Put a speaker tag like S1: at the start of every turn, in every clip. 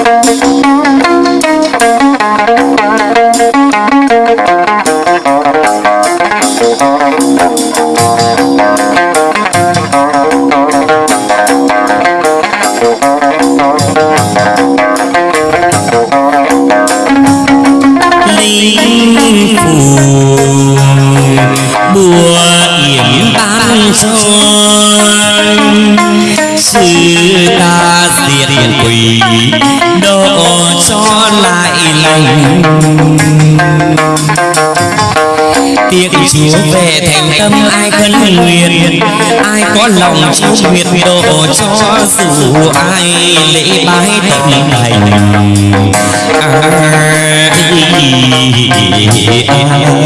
S1: Música có lòng độ cho dù ai lễ bái tâm thành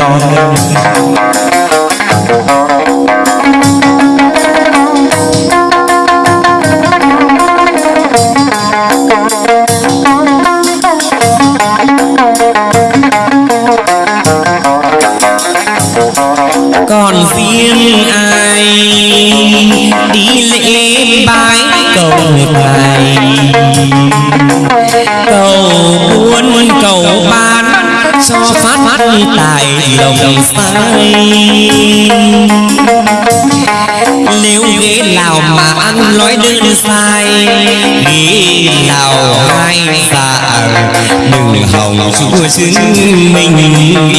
S1: còn ngài cầu buôn cầu bán cho phát phát tài lồng sai nếu ghế nào mà ăn nói đơn sai ghế nào hai dạ đừng hòng chúa chứng minh thương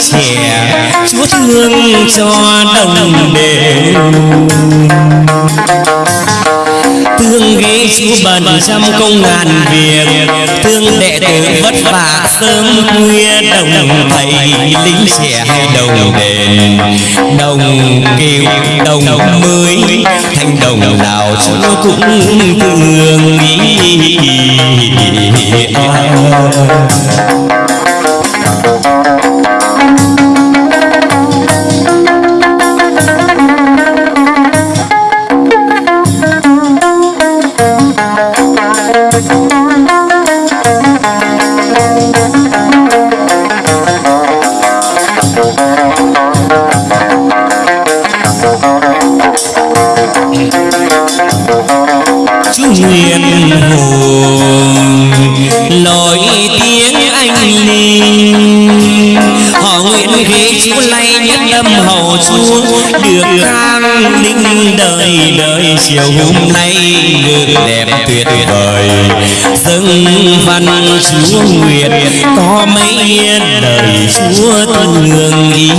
S1: Dạ. trẻ chúa thương cho đồng đều thương ghế chúa bần trăm công ngàn việc. Thương đệ tử vất vả sớm khuya đồng thầy lính trẻ hay đồng đền đồng kiều, đồng mới, thành đồng nào chúa cũng thương ý. Chiều hôm nay ngự đẹp tuyệt vời. dâng văn chúa nguyện có mấy đời chúa thương ý.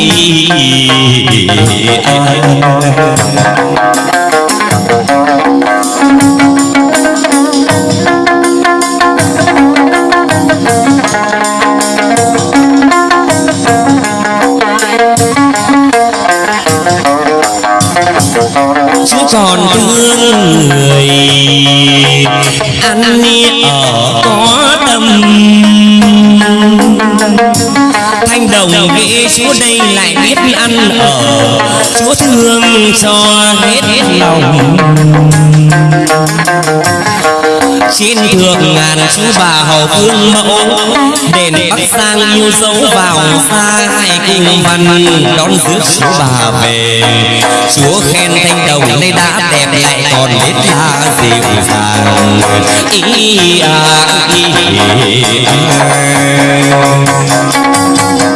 S1: Chúa ăn ở có tâm. Thanh đồng ghế Chúa đây lại biết ăn ở. Chúa thương cho hết hết lòng xin thượng ngàn chú bà hầu phương mẫu. Đền bắc sang yêu dấu vào xa hai kinh văn, đón rước chú bà về. Chúa khen thanh đồng nay đã đẹp lại còn biết ta dịu dàng. Ý à ý à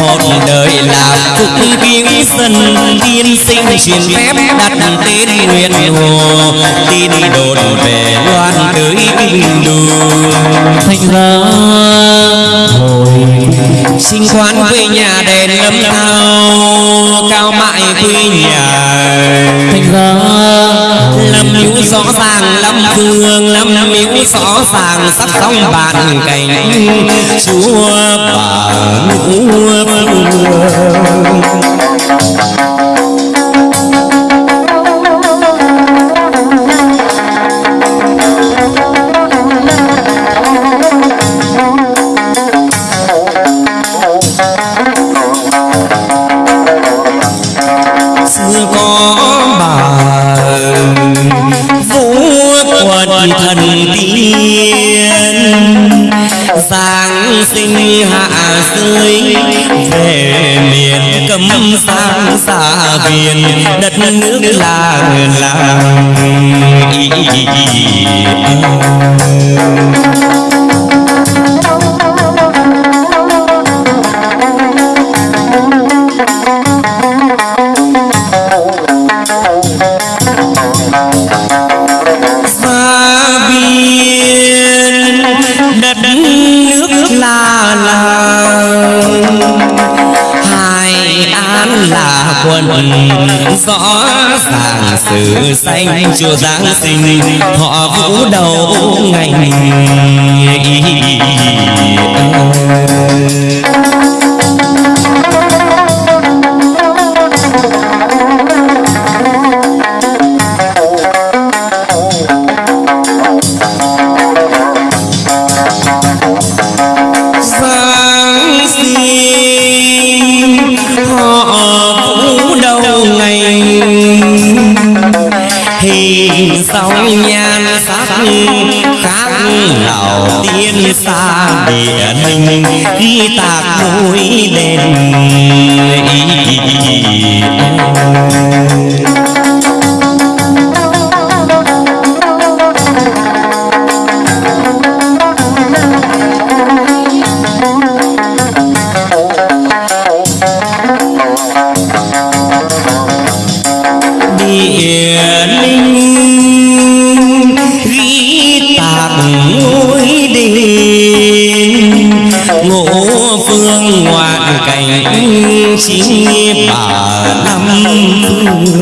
S1: một đời làm phúc kiến dân tiên sinh truyền phép đặt tên nguyện hồ. Tin đồn về loan tới kinh đô. Thành ra hồi sinh quan quê nhà đèn lâm thao, cao mại quê nhà. Thành ra lâm hữu rõ ràng, lâm thương lâm hữu rõ ràng, sắp xong bàn cảnh. Chúa bà ngũ love. Sự xanh chùa giáng sinh họ vũ đầu ngày sóng nhan sắc khác lào tiên xa hình khi tạc mũi đèn địa ngoạn cảnh bà năm phương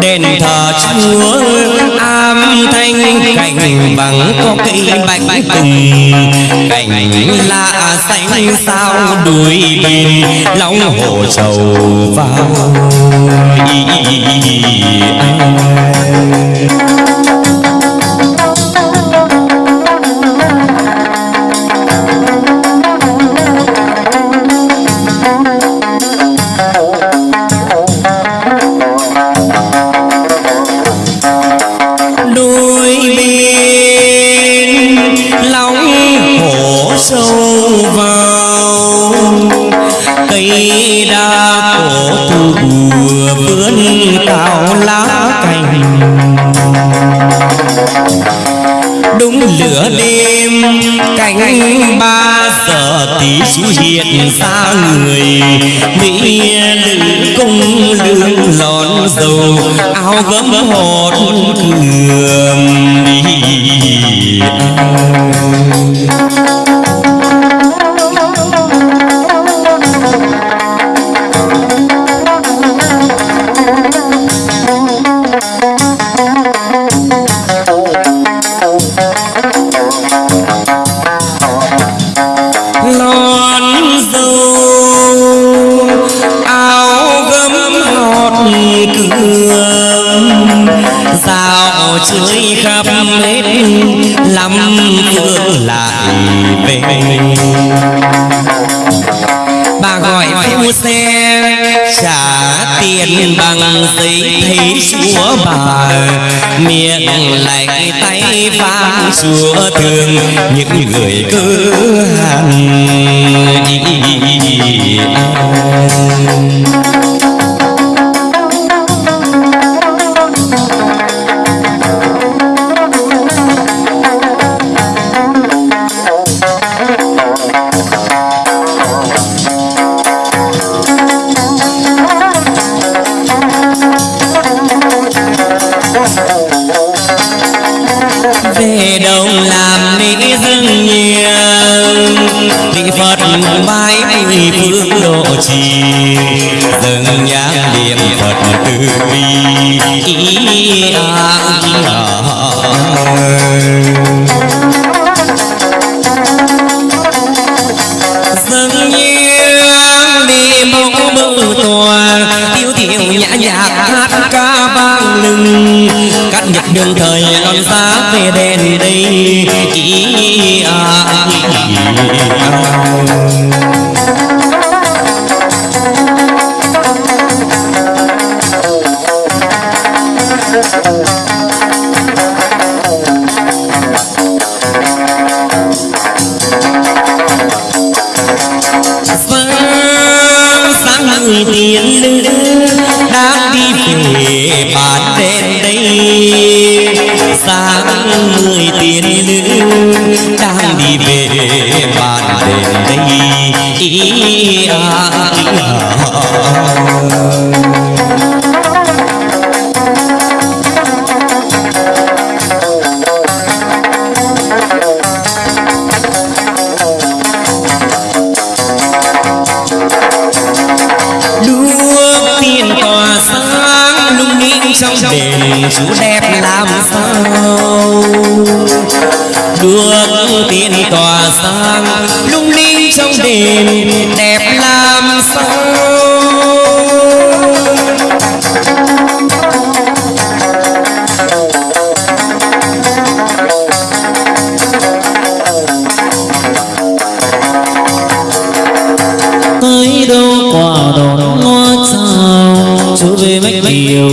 S1: đền thờ chúa am thanh, cảnh bằng có cây bạch tùng cảnh lạ xanh sao đuôi bên lòng hồ trầu vào. Đôi trả tiền bằng giấy thấy chúa bà miệng lạnh tay vang chúa thương những người cứ hàng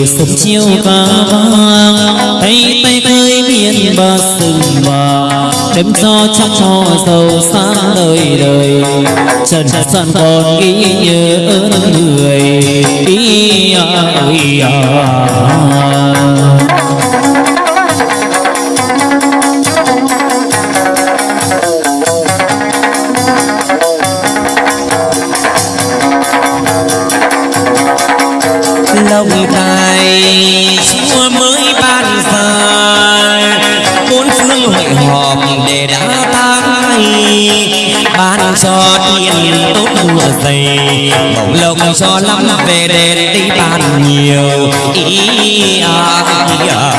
S2: Sớm chiều ca vang tay tay khơi biển bờ sừng mà đêm gió trong cho giàu sáng đời đời trần trần còn ghi nhớ người ý à, ý à.
S1: Đồng tài chúa mới ban ra bốn phương hội họp để đã tay ban cho tiền tốt mùa dày bổng lộc cho lắm về đền đi bàn nhiều ý à, ý à.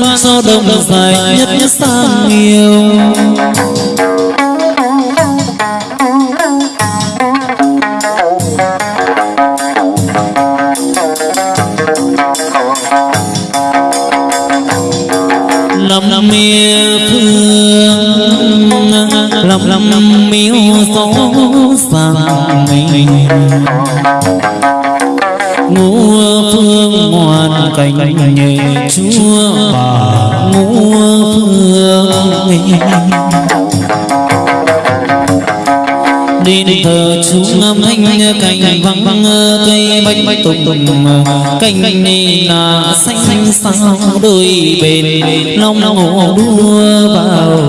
S2: Ban do đông dài nhất nhất sang nhiều. Lòng mía phương lòng lòng miếu gió sang mình ngũ phương ngoan cảnh nhẹ chúa bà, ngũ phương đi thờ chúa âm thanh cành vắng vắng cây bách bách tùng. Tùng cành này là xanh xanh sao đôi bên, long hồ đua vào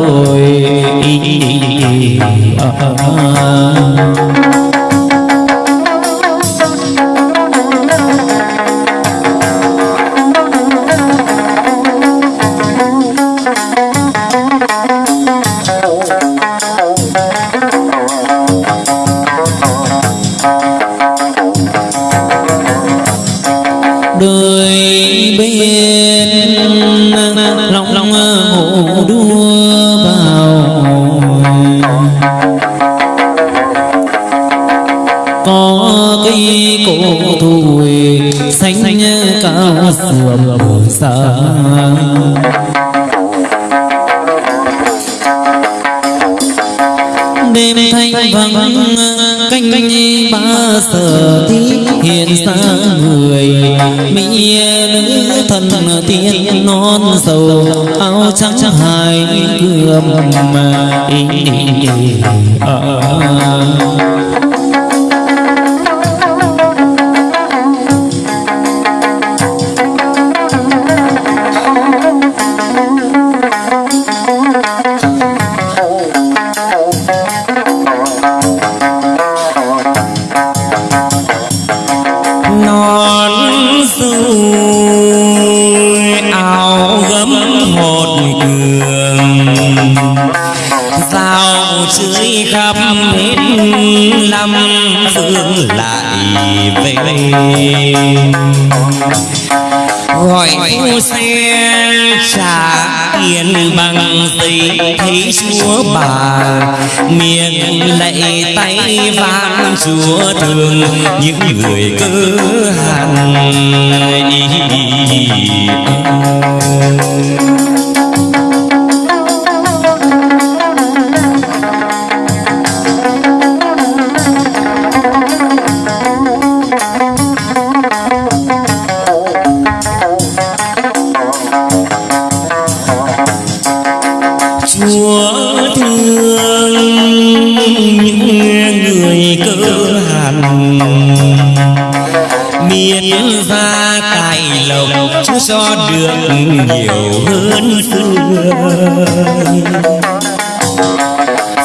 S1: mỹ nữ thần tiên non sầu
S2: áo trắng hai gươm mà ý, ý, ý, ý, ý, ý, ý, ý,
S1: bà. Miệng lạy tay vang chúa thương những người cứ hàng Chúa như ra tài lộc, chúa cho được nhiều hơn xưa.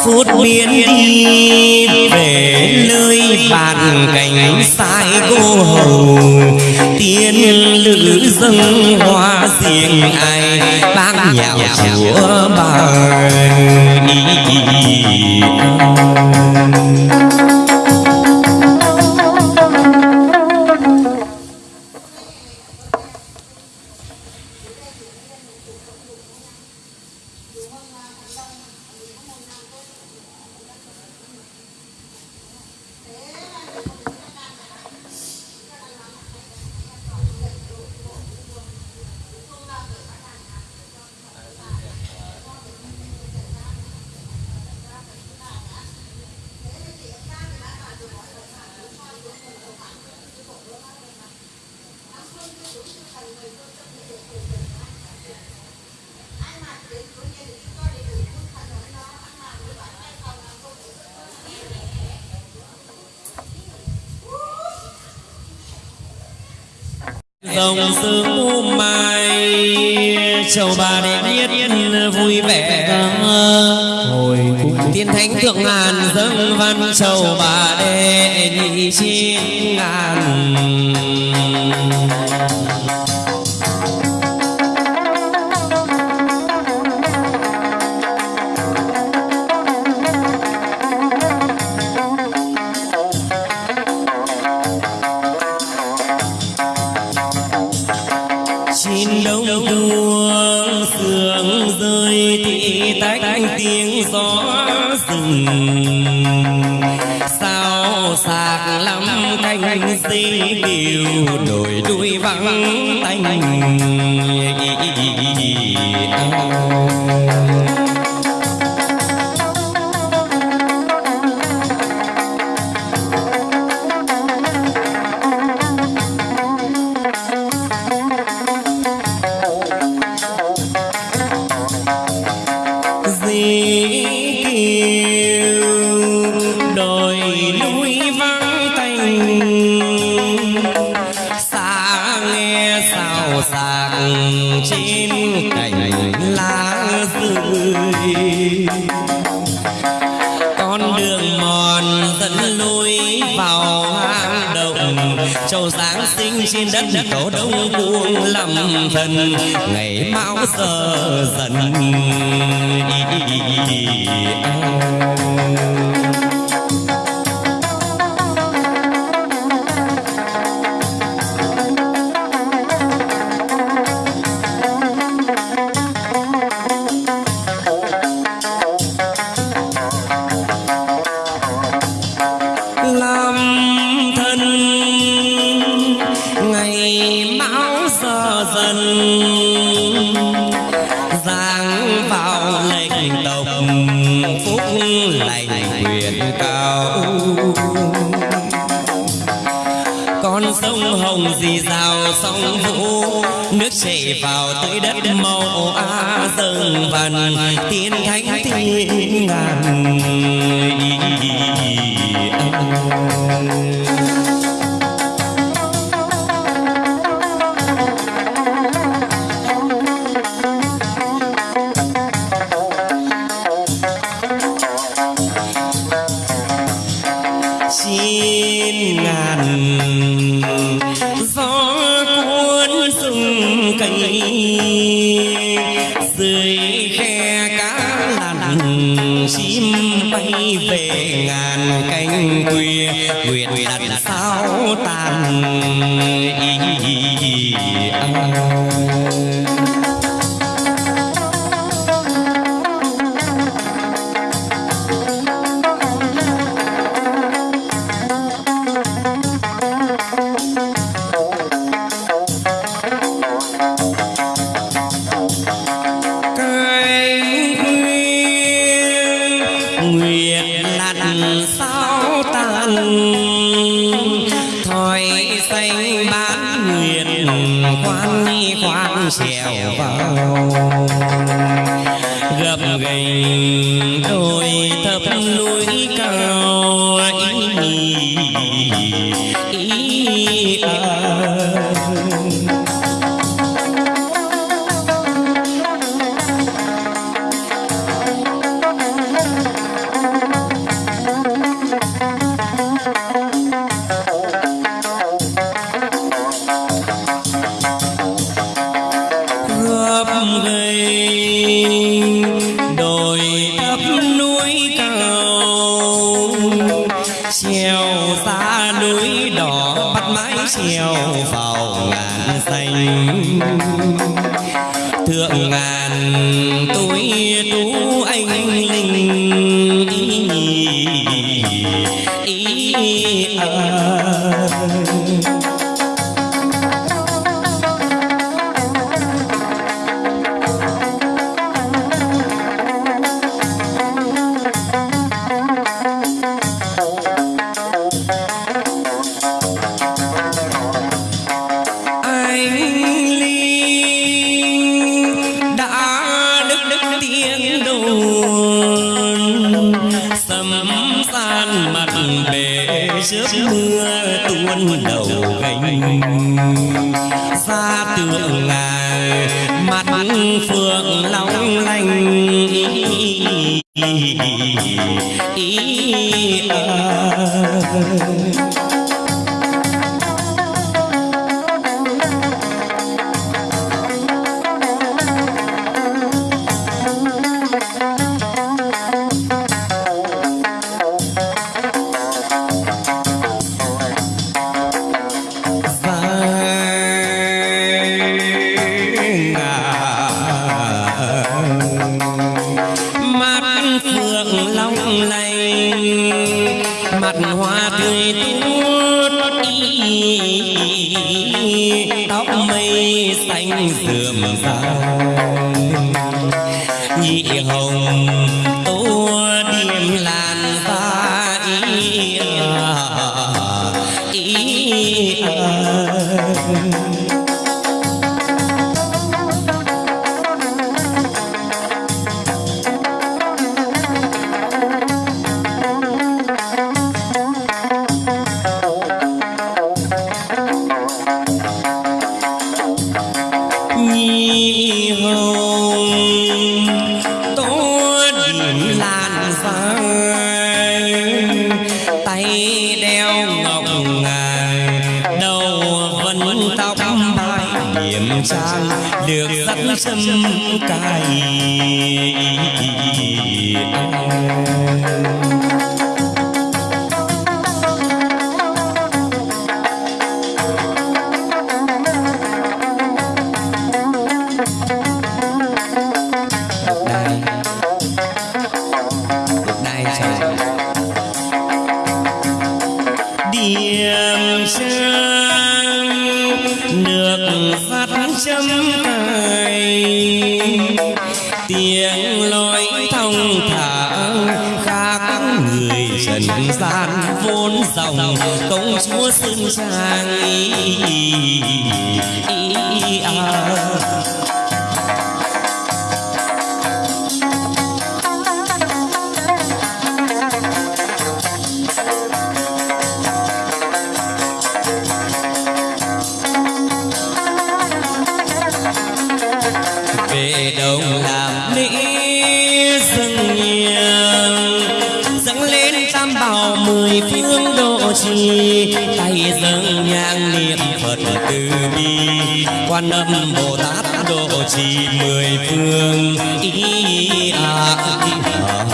S1: Phút biến đi về nơi bàn cảnh sai cô hầu, tiên lữ dâng hoa riêng ai bác nhạo chúa bà dòng sương mù mai. Châu bà để biết vui vẻ
S2: hồi
S1: tiên thánh thượng ngàn dâng văn châu bà đệ nhị chín ngàn thần ngày mão giờ dần làm chín ý à. Ra xa tượng ngài mặt phượng long lanh ý à. mắt nhi hồng tốt điểm làn dài tay đeo ngọc ngài đầu vẫn tóc mai điểm trang được dắt sâm cài đồng làm mỹ dâng nhang dâng lên tam bảo mười phương độ trì tay dâng nhang niệm phật từ bi quan âm bồ tát độ trì mười phương ý à, ý à.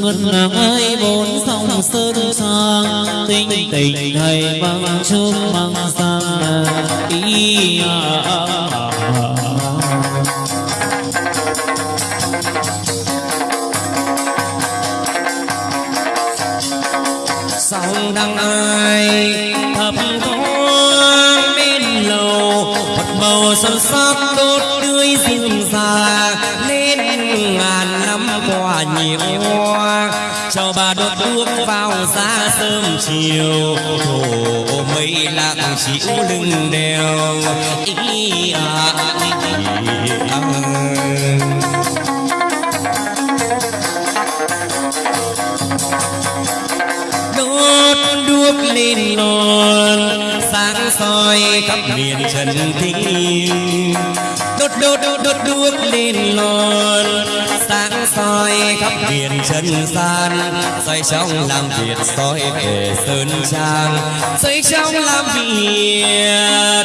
S2: Ngân nàng ai bốn sông sơn sang. Tinh tình thầy mang chúc mang sang. Ý à, à, à, à.
S1: sông đăng ai, thập thoáng bên lầu, một bầu xuân sắc tốt tươi rừng già lên ngàn năm qua nhiều đuốc vào ra sớm chiều. Thổ mây lặng chịu lưng đèo. À, ý à, ý à. đốt đuốc lên non sáng soi khắp miền trần thiên đốt đốt đốt đốt đuốc lên lon. Sáng soi khắp biển chân gian soi trong làm việc soi về sơn trang. Soi trong làm việc,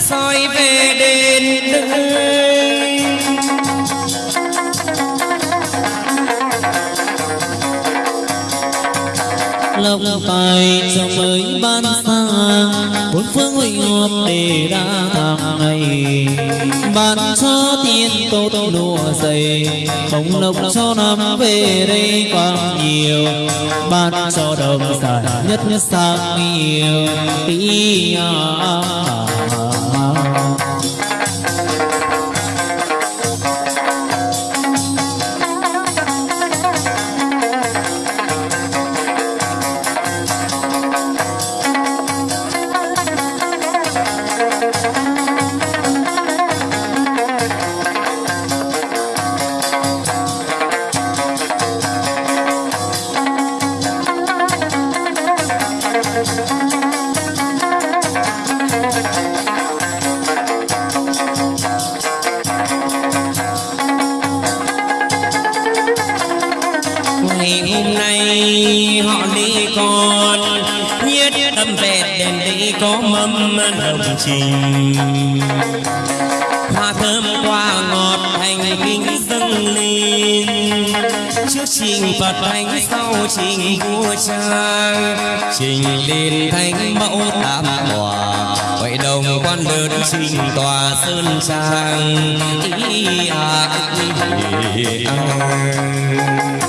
S1: soi về đền đức.
S2: Lộc tài cho mới ban xa. Bốn phương hội họp để đa hàng ngày. Ban cho tiền tốt lụa dày bông lộc cho năm về đây càng nhiều. Ban cho đồng sản nhất nhất sang nhiều. Tí à, à, à,
S1: đồng trình hoa thơm hoa ngọt thành kính dâng lên. Trước trình phật thánh sau trình vua cha trình lên thánh mẫu tam hòa vậy đồng quan đơn trình tòa sơn trang. Ý à, ý à.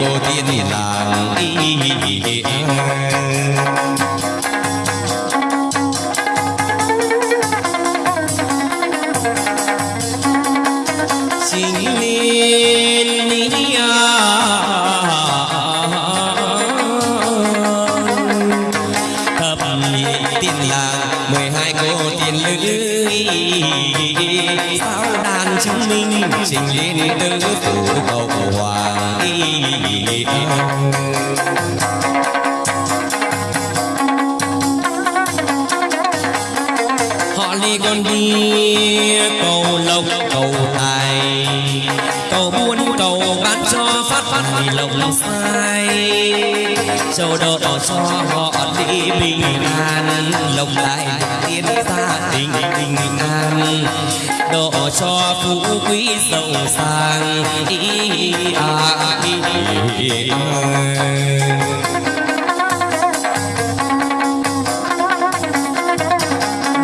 S1: Cô tiên làng chính liên cho họ đi bình an lòng lại tiến gia đình bình an độ cho phú quý giàu sang ý à, ý, à.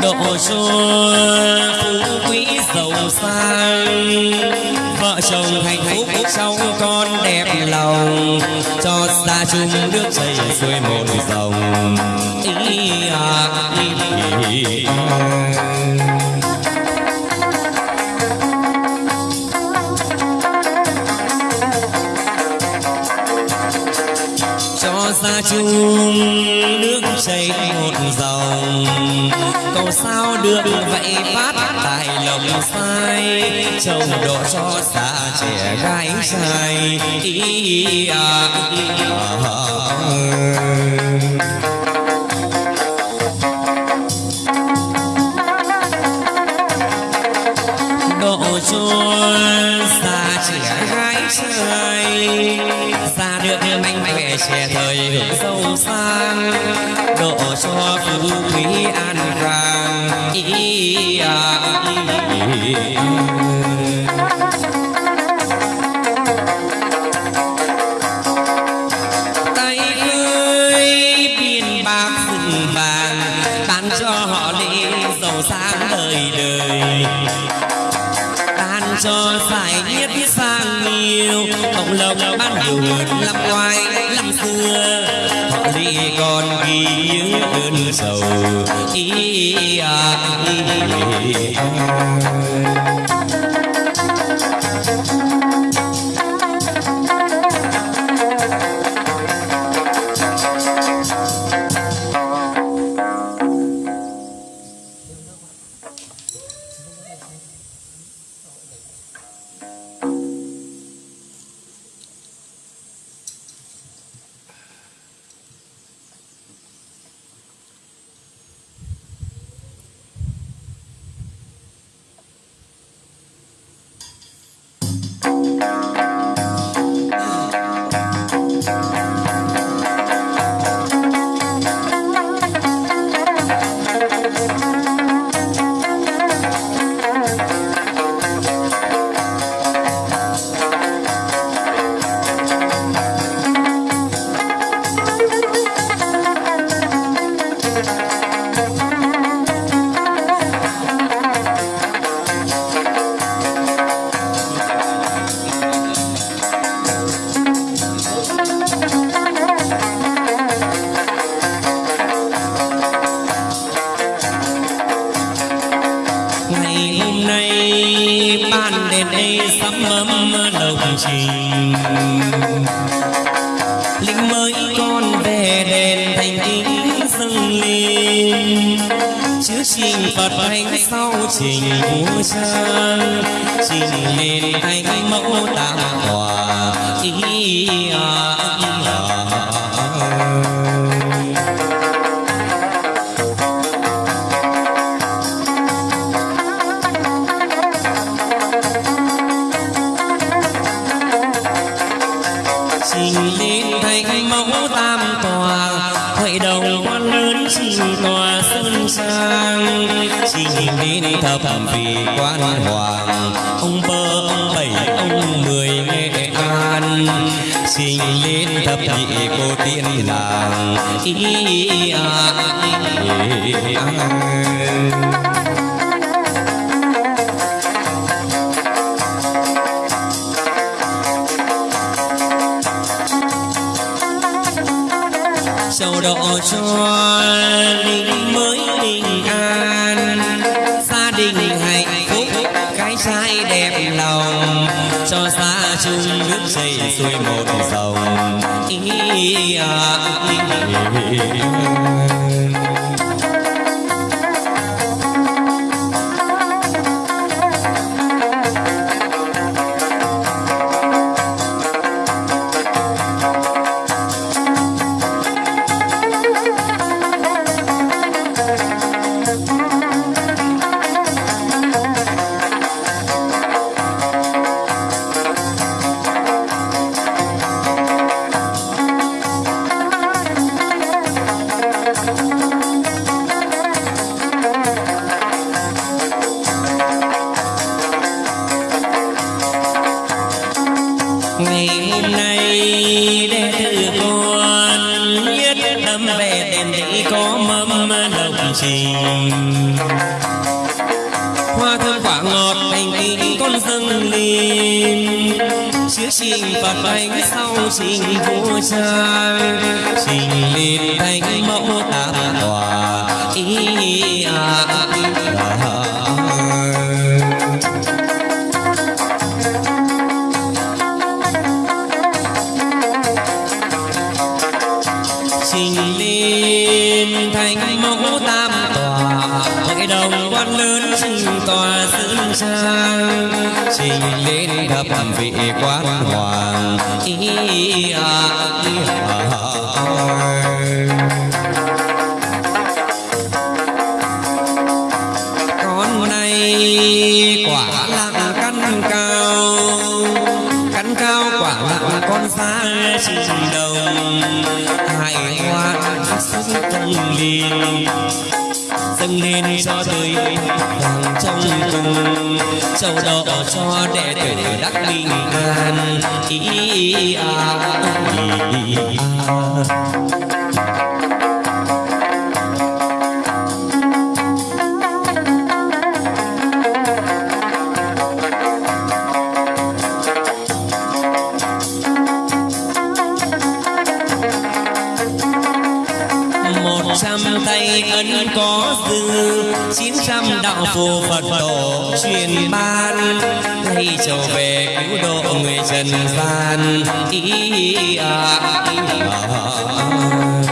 S1: độ cho phú quý giàu sang sông thành hạnh phúc sông con đẹp lòng cho xa chung nước chảy xuôi một dòng ý à, ý, à. Cho xa chung nước chảy một dòng cầu sao được vậy phát tài lòng sai chồng độ cho xa trẻ gái trai ý à, ý à. độ giàu sang độ cho phú quý an khang ý à, ý à, tay sầu ý à, ý. À. thăng lên trước trình phật thánh sau trình vua trang trình lên thánh mẫu tam hòa ý à, ý à. Quan hoàng. Ông bơ ông bảy ông mười nghệ an. Xin lên thập nhị cô tiên làng ý à, ý. À. tòa sơn trang trình lên thập vị quán hoàng ý à, ý à. con này quả lặng căn cao căn cao quả lặng con xa trình đồng hải hoa sức công liền dâng lên cho tới vàng trong cùng châu đỏ cho đệ tử đắc bình an ý à, ý à. Có dư. Chín trăm đạo phù phật tổ truyền ban. Nay trở về cứu độ người trần gian. Ý à, ý à.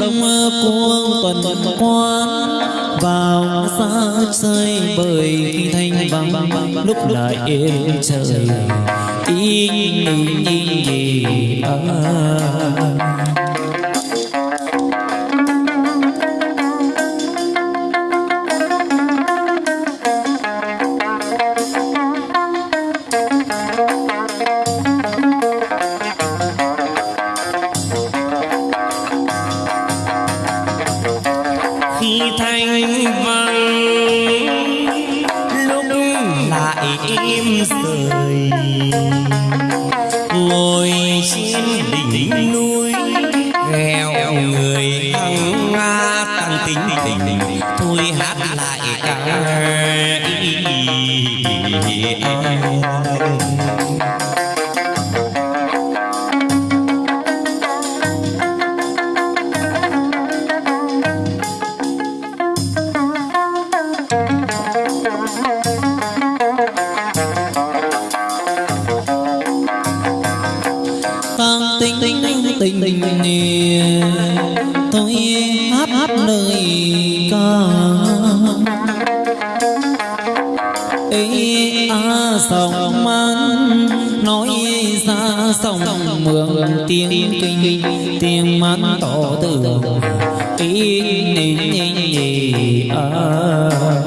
S2: đông cuông tuần quan vào xa rơi bởi thanh vắng. Lúc lại yên trời, ý nhìn nhìn nhìn ma tổ tử ý
S1: nín nín nhì ở